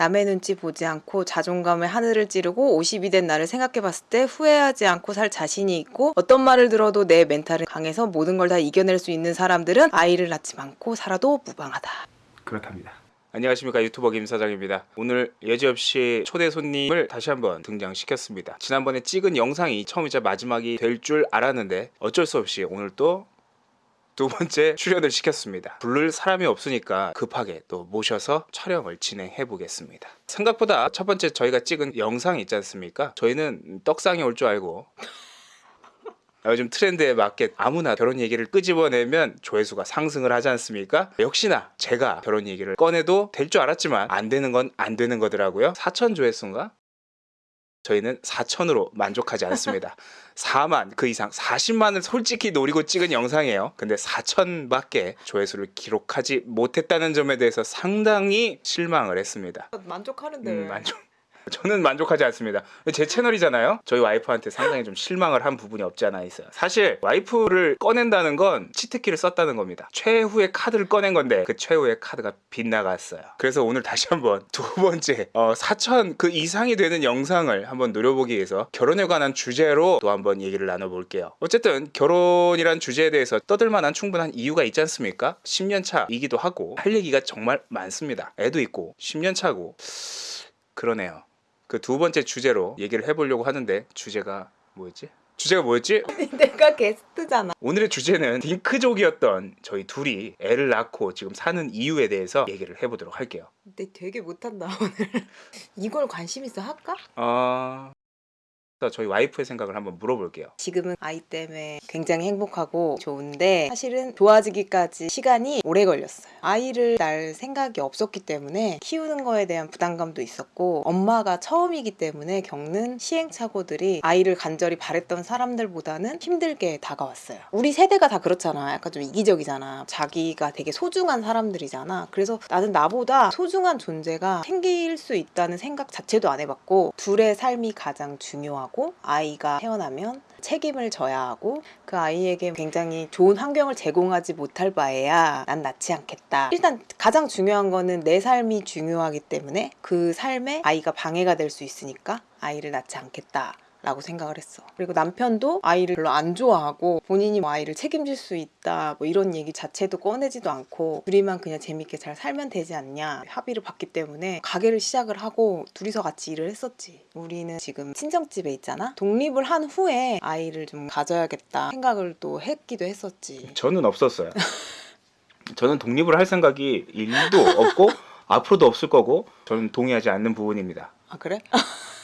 남의 눈치 보지 않고 자존감의 하늘을 찌르고 50이 된 나를 생각해봤을 때 후회하지 않고 살 자신이 있고 어떤 말을 들어도 내 멘탈은 강해서 모든 걸 다 이겨낼 수 있는 사람들은 아이를 낳지 않고 살아도 무방하다. 그렇답니다. 안녕하십니까 유튜버 김 사장입니다. 오늘 여지없이 초대 손님을 다시 한번 등장시켰습니다. 지난번에 찍은 영상이 처음이자 마지막이 될 줄 알았는데 어쩔 수 없이 오늘 또 두 번째 출연을 시켰습니다. 부를 사람이 없으니까 급하게 또 모셔서 촬영을 진행해 보겠습니다. 생각보다 첫 번째 저희가 찍은 영상이 있지 않습니까? 저희는 떡상이 올 줄 알고 요즘 트렌드에 맞게 아무나 결혼 얘기를 끄집어내면 조회수가 상승을 하지 않습니까? 역시나 제가 결혼 얘기를 꺼내도 될 줄 알았지만 안 되는 건 안 되는 거더라고요. 4천 조회수인가? 저희는 4천으로 만족하지 않습니다. 4만 그 이상 40만을 솔직히 노리고 찍은 영상이에요. 근데 4천밖에 조회수를 기록하지 못했다는 점에 대해서 상당히 실망을 했습니다. 만족하는데 음, 만족. 저는 만족하지 않습니다. 제 채널이잖아요. 저희 와이프한테 상당히 좀 실망을 한 부분이 없지 않아 있어요. 사실 와이프를 꺼낸다는 건 치트키를 썼다는 겁니다. 최후의 카드를 꺼낸 건데 그 최후의 카드가 빗나갔어요. 그래서 오늘 다시 한번 두 번째 어, 4천 그 이상이 되는 영상을 한번 노려보기 위해서 결혼에 관한 주제로 또 한번 얘기를 나눠볼게요. 어쨌든 결혼이란 주제에 대해서 떠들만한 충분한 이유가 있지 않습니까? 10년 차이기도 하고 할 얘기가 정말 많습니다. 애도 있고 10년 차고 그러네요. 그 두 번째 주제로 얘기를 해보려고 하는데 주제가 뭐였지? 주제가 뭐였지? 내가 게스트잖아. 오늘의 주제는 딩크족이었던 저희 둘이 애를 낳고 지금 사는 이유에 대해서 얘기를 해보도록 할게요. 근데 되게 못한다 오늘. 이걸 관심 있어 할까? 어... 저희 와이프의 생각을 한번 물어볼게요. 지금은 아이 때문에 굉장히 행복하고 좋은데 사실은 좋아지기까지 시간이 오래 걸렸어요. 아이를 낳을 생각이 없었기 때문에 키우는 거에 대한 부담감도 있었고 엄마가 처음이기 때문에 겪는 시행착오들이 아이를 간절히 바랬던 사람들보다는 힘들게 다가왔어요. 우리 세대가 다 그렇잖아. 약간 좀 이기적이잖아. 자기가 되게 소중한 사람들이잖아. 그래서 나는 나보다 소중한 존재가 생길 수 있다는 생각 자체도 안 해봤고 둘의 삶이 가장 중요하고 하고 아이가 태어나면 책임을 져야 하고 그 아이에게 굉장히 좋은 환경을 제공하지 못할 바에야 난 낳지 않겠다. 일단 가장 중요한 거는 내 삶이 중요하기 때문에 그 삶에 아이가 방해가 될 수 있으니까 아이를 낳지 않겠다. 라고 생각을 했어. 그리고 남편도 아이를 별로 안 좋아하고 본인이 뭐 아이를 책임질 수 있다 뭐 이런 얘기 자체도 꺼내지도 않고 둘이만 그냥 재밌게 잘 살면 되지 않냐 합의를 봤기 때문에 가게를 시작을 하고 둘이서 같이 일을 했었지. 우리는 지금 친정집에 있잖아. 독립을 한 후에 아이를 좀 가져야겠다 생각을 또 했기도 했었지. 저는 없었어요. 저는 독립을 할 생각이 일도 없고 앞으로도 없을 거고 저는 동의하지 않는 부분입니다. 아 그래?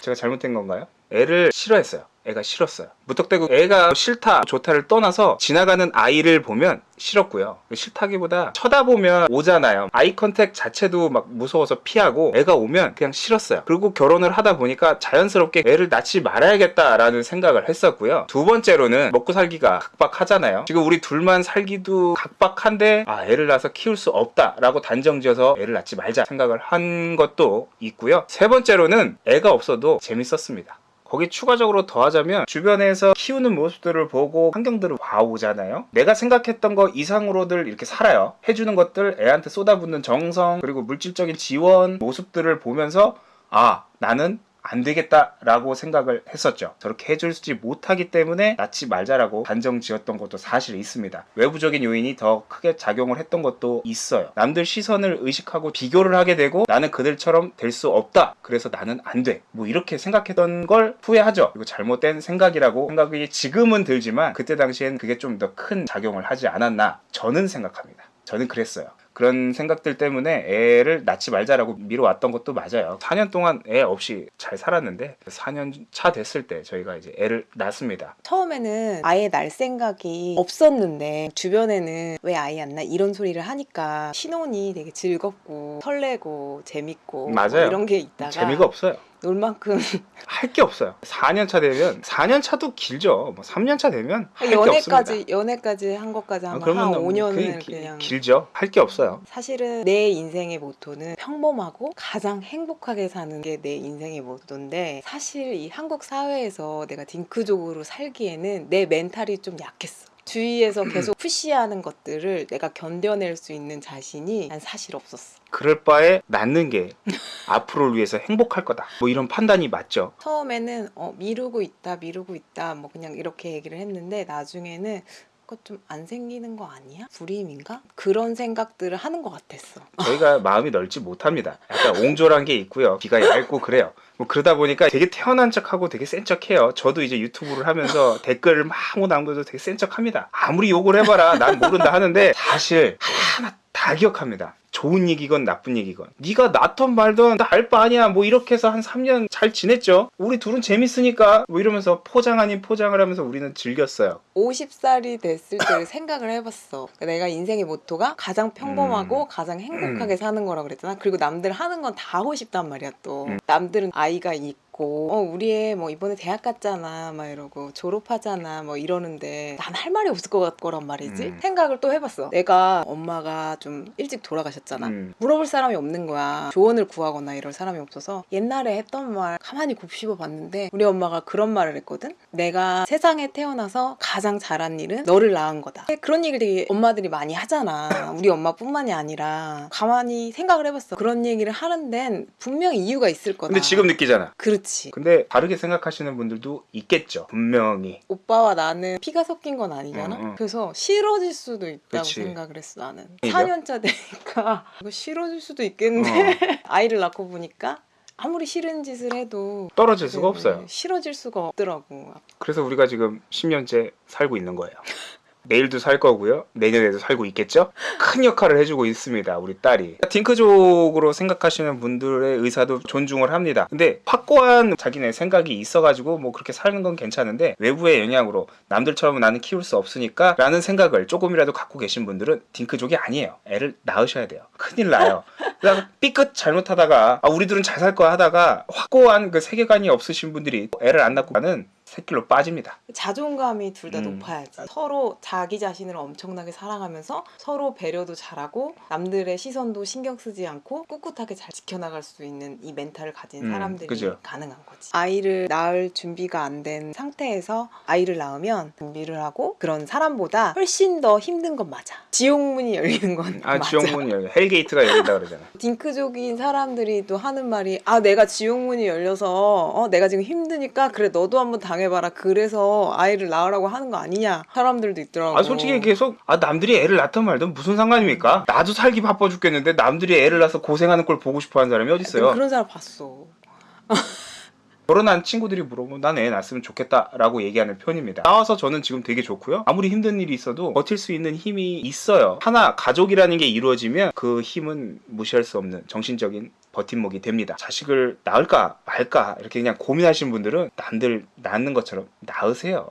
제가 잘못된 건가요? 애를 싫어했어요. 애가 싫었어요. 무턱대고 애가 싫다 좋다를 떠나서 지나가는 아이를 보면 싫었고요. 싫다기보다 쳐다보면 오잖아요. eye contact 자체도 막 무서워서 피하고 애가 오면 그냥 싫었어요. 그리고 결혼을 하다 보니까 자연스럽게 애를 낳지 말아야겠다라는 생각을 했었고요. 두 번째로는 먹고 살기가 각박하잖아요. 지금 우리 둘만 살기도 각박한데 아 애를 낳아서 키울 수 없다라고 단정지어서 애를 낳지 말자 생각을 한 것도 있고요. 세 번째로는 애가 없어도 재밌었습니다. 거기 추가적으로 더하자면 주변에서 키우는 모습들을 보고 환경들을 봐오잖아요. 내가 생각했던 거 이상으로들 이렇게 살아요. 해주는 것들, 애한테 쏟아붓는 정성, 그리고 물질적인 지원 모습들을 보면서 아, 나는 안 되겠다라고 생각을 했었죠. 저렇게 해줄지 못하기 때문에 낳지 말자라고 단정 지었던 것도 사실 있습니다. 외부적인 요인이 더 크게 작용을 했던 것도 있어요. 남들 시선을 의식하고 비교를 하게 되고 나는 그들처럼 될 수 없다. 그래서 나는 안 돼. 뭐 이렇게 생각했던 걸 후회하죠. 그리고 잘못된 생각이라고 생각이 지금은 들지만 그때 당시엔 그게 좀 더 큰 작용을 하지 않았나 저는 생각합니다. 저는 그랬어요. 그런 생각들 때문에 애를 낳지 말자라고 미뤄왔던 것도 맞아요. 4년 동안 애 없이 잘 살았는데 4년 차 됐을 때 저희가 이제 애를 낳습니다. 처음에는 아예 날 생각이 없었는데 주변에는 왜 아이 안 낳? 이런 소리를 하니까 신혼이 되게 즐겁고 설레고 재밌고 맞아요. 뭐 이런 게 있다가 재미가 없어요. 놀 만큼 할 게 없어요. 4년 차 되면 4년 차도 길죠. 뭐 3년 차 되면 할 게 없습니다. 연애까지 한 것까지 아, 한 그러면 5년을 그게 기- 그냥 길죠. 할 게 없어요. 사실은 내 인생의 모토는 평범하고 가장 행복하게 사는 게 내 인생의 모토인데 사실 이 한국 사회에서 내가 딩크족으로 살기에는 내 멘탈이 좀 약했어. 주위에서 계속 푸시하는 것들을 내가 견뎌낼 수 있는 자신이 난 사실 없었어. 그럴 바에 낳는 게 앞으로를 위해서 행복할 거다. 뭐 이런 판단이 맞죠. 처음에는 어, 미루고 있다, 미루고 있다, 뭐 그냥 이렇게 얘기를 했는데 나중에는 그거 좀안 생기는 거 아니야? 불임인가? 그런 생각들을 하는 것 같았어. 저희가 마음이 넓지 못합니다. 약간 옹졸한 게 있고요. 귀가 얇고 그래요. 뭐 그러다 보니까 되게 태어난 척하고 되게 센 척해요. 저도 이제 유튜브를 하면서 댓글을 막 남겨도 되게 센 척합니다. 아무리 욕을 해봐라 난 모른다 하는데 사실 하나하나 다 기억합니다. 좋은 얘기건 나쁜 얘기건 네가 낳던 말던 나 알 바 아니야 뭐 이렇게 해서 한 3년 잘 지냈죠 우리 둘은 재밌으니까 뭐 이러면서 포장 아닌 포장을 하면서 우리는 즐겼어요 50살이 됐을 때를 생각을 해봤어. 내가 인생의 모토가 가장 평범하고 음. 가장 행복하게 사는 거라 그랬잖아. 그리고 남들 하는 건 다 하고 싶단 말이야 또. 음. 남들은 아이가 있고, 어 우리 애뭐 이번에 대학 갔잖아, 막 이러고 졸업하잖아, 뭐 이러는데 난 할 말이 없을 것 같- 거란 말이지. 음. 생각을 또 해봤어. 내가 엄마가 좀 일찍 돌아가셨잖아. 음. 물어볼 사람이 없는 거야. 조언을 구하거나 이럴 사람이 없어서 옛날에 했던 말 가만히 곱씹어 봤는데 우리 엄마가 그런 말을 했거든. 내가 세상에 태어나서 가장 잘한 일은 너를 낳은 거다. 그런 얘기를 되게 엄마들이 많이 하잖아. 우리 엄마뿐만이 아니라 가만히 생각을 해봤어. 그런 얘기를 하는 데는 분명히 이유가 있을 거다. 근데 지금 느끼잖아 그렇지. 근데 다르게 생각하시는 분들도 있겠죠 분명히 오빠와 나는 피가 섞인 건 아니잖아. 응, 응. 그래서 싫어질 수도 있다고 그치. 생각을 했어 나는. 이죠? 4년차 되니까 이거 싫어질 수도 있겠는데 어, 아이를 낳고 보니까 아무리 싫은 짓을 해도 떨어질 수가 네, 없어요 싫어질 수가 없더라고. 그래서 우리가 지금 10년째 살고 있는 거예요. 내일도 살 거고요. 내년에도 살고 있겠죠? 큰 역할을 해주고 있습니다. 우리 딸이. 딩크족으로 생각하시는 분들의 의사도 존중을 합니다. 근데 확고한 자기네 생각이 있어가지고 뭐 그렇게 사는 건 괜찮은데 외부의 영향으로 남들처럼 나는 키울 수 없으니까 라는 생각을 조금이라도 갖고 계신 분들은 딩크족이 아니에요. 애를 낳으셔야 돼요. 큰일 나요. 그다가 삐끗 잘못하다가 아, 우리들은 잘 살 거야 하다가 확고한 그 세계관이 없으신 분들이 애를 안 낳고 가는 새길로 빠집니다. 자존감이 둘다 음. 높아야지. 서로 자기 자신을 엄청나게 사랑하면서 서로 배려도 잘하고 남들의 시선도 신경 쓰지 않고 꿋꿋하게 잘 지켜나갈 수 있는 이 멘탈을 가진 음, 사람들이 그죠. 가능한 거지. 아이를 낳을 준비가 안 된 상태에서 아이를 낳으면 준비를 하고 그런 사람보다 훨씬 더 힘든 건 맞아. 지옥문이 열리는 건 아 맞아. 지옥문이 열려 hell gate가 열린다 그러잖아. 딩크족인 사람들이 또 하는 말이 아 내가 지옥문이 열려서 어 내가 지금 힘드니까 그래 너도 한번 당해봐라 그래서 아이를 낳으라고 하는 거 아니냐 사람들도 있더라고 아 솔직히 계속 아 남들이 애를 낳든 말든 무슨 상관입니까? 나도 살기 바빠 죽겠는데 남들이 애를 낳아서 고생하는 걸 보고 싶어 하는 사람이 어디 있어요? 그런 사람 봤어 결혼한 친구들이 물어보면 난 애 낳았으면 좋겠다라고 얘기하는 편입니다. 나와서 저는 지금 되게 좋고요. 아무리 힘든 일이 있어도 버틸 수 있는 힘이 있어요. 하나 가족이라는 게 이루어지면 그 힘은 무시할 수 없는 정신적인 버팀목이 됩니다. 자식을 낳을까 말까 이렇게 그냥 고민하시는 분들은 남들 낳는 것처럼 낳으세요.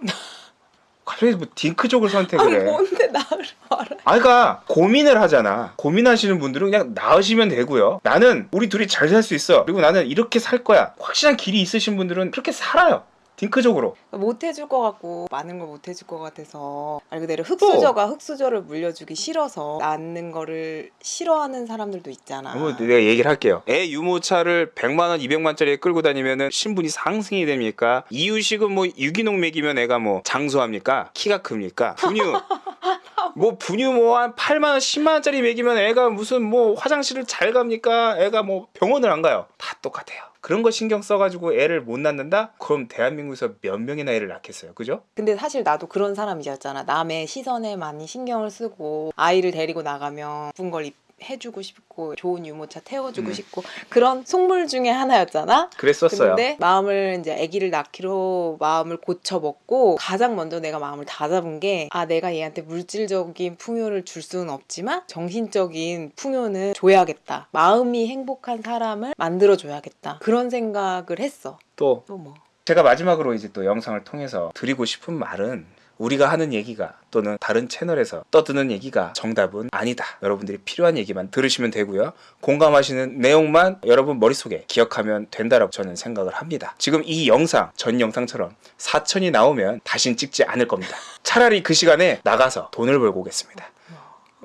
갑자기 뭐 딩크족을 선택을 해. 뭔데 나를 알아 아, 그러니까 고민을 하잖아. 고민하시는 분들은 그냥 나으시면 되고요. 나는 우리 둘이 잘 살 수 있어. 그리고 나는 이렇게 살 거야. 확실한 길이 있으신 분들은 그렇게 살아요. 딩크적으로. 못 해줄 것 같고 많은 걸 못 해줄 것 같아서 말 그대로 흑수저가 흑수저를 물려주기 싫어서 낳는 거를 싫어하는 사람들도 있잖아 뭐 내가 얘기를 할게요. 애 유모차를 100만 원, 200만 원짜리에 끌고 다니면은 신분이 상승이 됩니까? 이유식은 뭐 유기농 먹이면 애가 뭐 장수합니까? 키가 큽니까? 분유 뭐 분유 뭐 한 8만 원, 10만 원짜리 먹이면 애가 무슨 뭐 화장실을 잘 갑니까? 애가 뭐 병원을 안 가요. 다 똑같아요. 그런 거 신경 써가지고 애를 못 낳는다? 그럼 대한민국에서 몇 명이나 애를 낳겠어요, 그죠? 근데 사실 나도 그런 사람이었잖아. 남의 시선에 많이 신경을 쓰고 아이를 데리고 나가면 예쁜 걸 입- 해주고 싶고 좋은 유모차 태워주고 음. 싶고 그런 속물 중에 하나였잖아. 그랬었어요. 근데 마음을 이제 아기를 낳기로 마음을 고쳐 먹고 가장 먼저 내가 마음을 다잡은 게 아 내가 얘한테 물질적인 풍요를 줄 수는 없지만 정신적인 풍요는 줘야겠다. 마음이 행복한 사람을 만들어 줘야겠다. 그런 생각을 했어. 또 또 뭐. 제가 마지막으로 이제 또 영상을 통해서 드리고 싶은 말은 우리가 하는 얘기가 또는 다른 채널에서 떠드는 얘기가 정답은 아니다. 여러분들이 필요한 얘기만 들으시면 되고요. 공감하시는 내용만 여러분 머릿속에 기억하면 된다라고 저는 생각을 합니다. 지금 이 영상, 전 영상처럼 4천이 나오면 다신 찍지 않을 겁니다. 차라리 그 시간에 나가서 돈을 벌고 오겠습니다.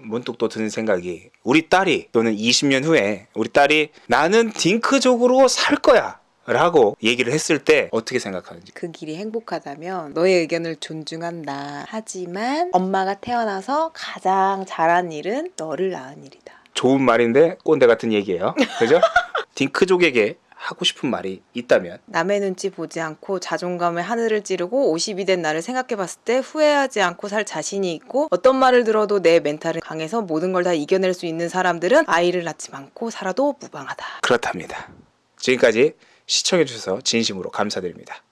문득 또 드는 생각이 우리 딸이 또는 20년 후에 우리 딸이 나는 딩크족으로 살 거야 라고 얘기를 했을 때 어떻게 생각하는지 그 길이 행복하다면 너의 의견을 존중한다. 하지만 엄마가 태어나서 가장 잘한 일은 너를 낳은 일이다. 좋은 말인데 꼰대 같은 얘기예요 그죠? 딩크족에게 하고 싶은 말이 있다면 남의 눈치 보지 않고 자존감에 하늘을 찌르고 50이 된 나를 생각해 봤을 때 후회하지 않고 살 자신이 있고 어떤 말을 들어도 내 멘탈은 강해서 모든 걸 다 이겨낼 수 있는 사람들은 아이를 낳지 않고 살아도 무방하다. 그렇답니다 지금까지 시청해주셔서 진심으로 감사드립니다